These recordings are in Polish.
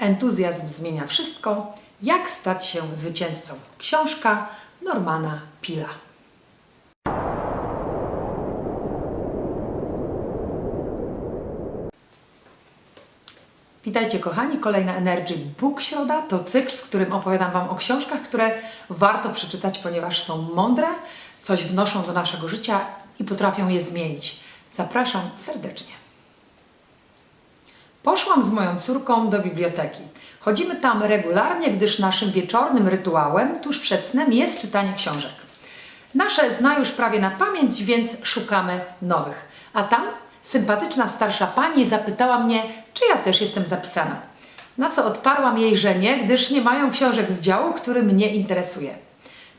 Entuzjazm zmienia wszystko. Jak stać się zwycięzcą? Książka Normana Pila. Witajcie kochani, kolejna Energy Book Środa to cykl, w którym opowiadam Wam o książkach, które warto przeczytać, ponieważ są mądre, coś wnoszą do naszego życia i potrafią je zmienić. Zapraszam serdecznie. Poszłam z moją córką do biblioteki. Chodzimy tam regularnie, gdyż naszym wieczornym rytuałem tuż przed snem jest czytanie książek. Nasze zna już prawie na pamięć, więc szukamy nowych. A tam sympatyczna starsza pani zapytała mnie, czy ja też jestem zapisana. Na co odparłam jej, że nie, gdyż nie mają książek z działu, który mnie interesuje.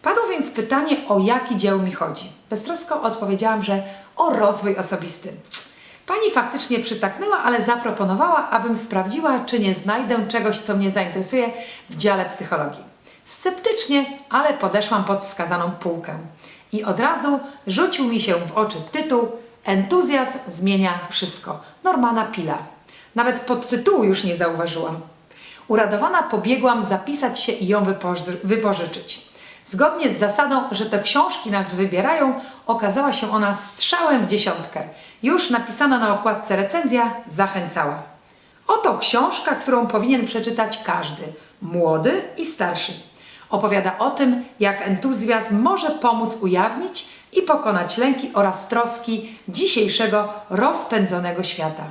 Padło więc pytanie, o jaki dzieł mi chodzi. Beztrosko odpowiedziałam, że o rozwój osobisty. Pani faktycznie przytaknęła, ale zaproponowała, abym sprawdziła, czy nie znajdę czegoś, co mnie zainteresuje w dziale psychologii. Sceptycznie, ale podeszłam pod wskazaną półkę. I od razu rzucił mi się w oczy tytuł Entuzjazm zmienia wszystko. Normana Pila. Nawet podtytułu już nie zauważyłam. Uradowana pobiegłam zapisać się i ją wypoży- wypożyczyć. Zgodnie z zasadą, że te książki nas wybierają, okazała się ona strzałem w dziesiątkę. Już napisana na okładce recenzja zachęcała. Oto książka, którą powinien przeczytać każdy, młody i starszy. Opowiada o tym, jak entuzjazm może pomóc ujawnić i pokonać lęki oraz troski dzisiejszego rozpędzonego świata.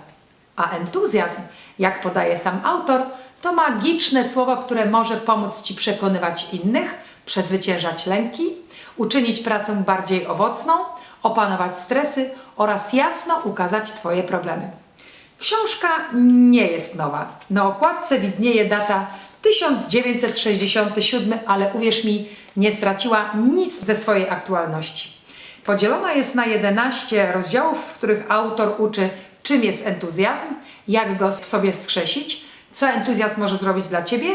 A entuzjazm, jak podaje sam autor, to magiczne słowo, które może pomóc Ci przekonywać innych, przezwyciężać lęki, uczynić pracę bardziej owocną, opanować stresy oraz jasno ukazać Twoje problemy. Książka nie jest nowa. Na okładce widnieje data 1967, ale uwierz mi, nie straciła nic ze swojej aktualności. Podzielona jest na 11 rozdziałów, w których autor uczy, czym jest entuzjazm, jak go w sobie skrzesić, co entuzjazm może zrobić dla Ciebie,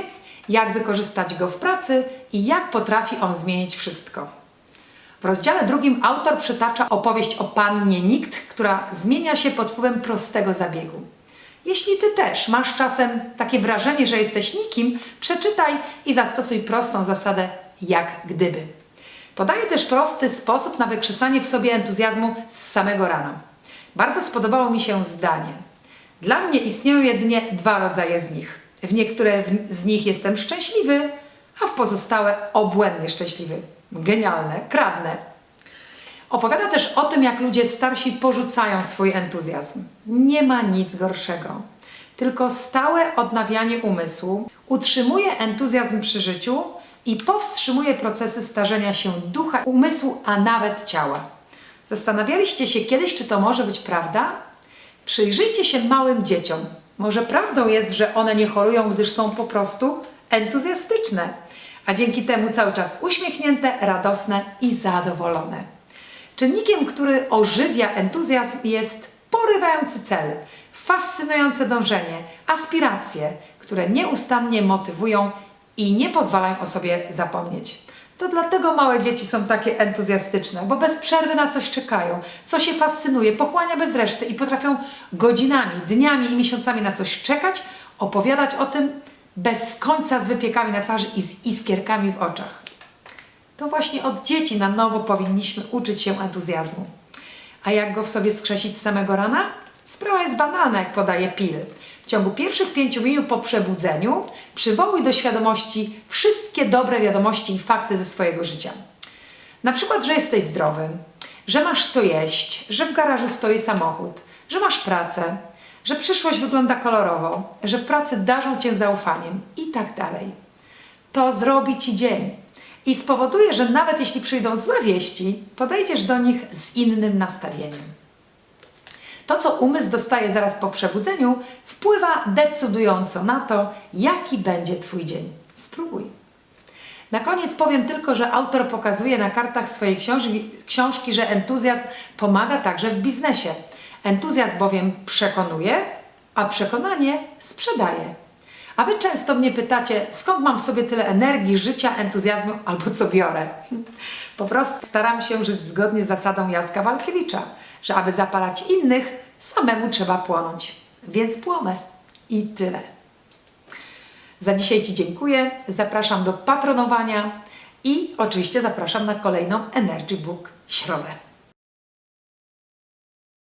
jak wykorzystać go w pracy i jak potrafi on zmienić wszystko. W rozdziale drugim autor przytacza opowieść o pannie Nikt, która zmienia się pod wpływem prostego zabiegu. Jeśli Ty też masz czasem takie wrażenie, że jesteś nikim, przeczytaj i zastosuj prostą zasadę jak gdyby. Podaje też prosty sposób na wykrzesanie w sobie entuzjazmu z samego rana. Bardzo spodobało mi się zdanie. Dla mnie istnieją jedynie dwa rodzaje z nich. W niektóre z nich jestem szczęśliwy, a w pozostałe obłędnie szczęśliwy. Genialne, kradnę. Opowiada też o tym, jak ludzie starsi porzucają swój entuzjazm. Nie ma nic gorszego. Tylko stałe odnawianie umysłu utrzymuje entuzjazm przy życiu i powstrzymuje procesy starzenia się ducha, umysłu, a nawet ciała. Zastanawialiście się kiedyś, czy to może być prawda? Przyjrzyjcie się małym dzieciom. Może prawdą jest, że one nie chorują, gdyż są po prostu entuzjastyczne, a dzięki temu cały czas uśmiechnięte, radosne i zadowolone. Czynnikiem, który ożywia entuzjazm jest porywający cel, fascynujące dążenie, aspiracje, które nieustannie motywują i nie pozwalają o sobie zapomnieć. To dlatego małe dzieci są takie entuzjastyczne, bo bez przerwy na coś czekają, co się fascynuje, pochłania bez reszty i potrafią godzinami, dniami i miesiącami na coś czekać, opowiadać o tym bez końca z wypiekami na twarzy i z iskierkami w oczach. To właśnie od dzieci na nowo powinniśmy uczyć się entuzjazmu. A jak go w sobie skrzesić z samego rana? Sprawa jest banalna, jak podaje Pil. W ciągu pierwszych pięciu minut po przebudzeniu przywołuj do świadomości wszystkie dobre wiadomości i fakty ze swojego życia. Na przykład, że jesteś zdrowy, że masz co jeść, że w garażu stoi samochód, że masz pracę, że przyszłość wygląda kolorowo, że w pracy darzą Cię zaufaniem i tak dalej. To zrobi Ci dzień i spowoduje, że nawet jeśli przyjdą złe wieści, podejdziesz do nich z innym nastawieniem. To, co umysł dostaje zaraz po przebudzeniu, wpływa decydująco na to, jaki będzie Twój dzień. Spróbuj. Na koniec powiem tylko, że autor pokazuje na kartach swojej książki, książki, że entuzjazm pomaga także w biznesie. Entuzjazm bowiem przekonuje, a przekonanie sprzedaje. A Wy często mnie pytacie, skąd mam sobie tyle energii, życia, entuzjazmu albo co biorę? Po prostu staram się żyć zgodnie z zasadą Jacka Walkiewicza, że aby zapalać innych, samemu trzeba płonąć. Więc płonę. I tyle. Za dzisiaj Ci dziękuję, zapraszam do patronowania i oczywiście zapraszam na kolejną Energy Book środę.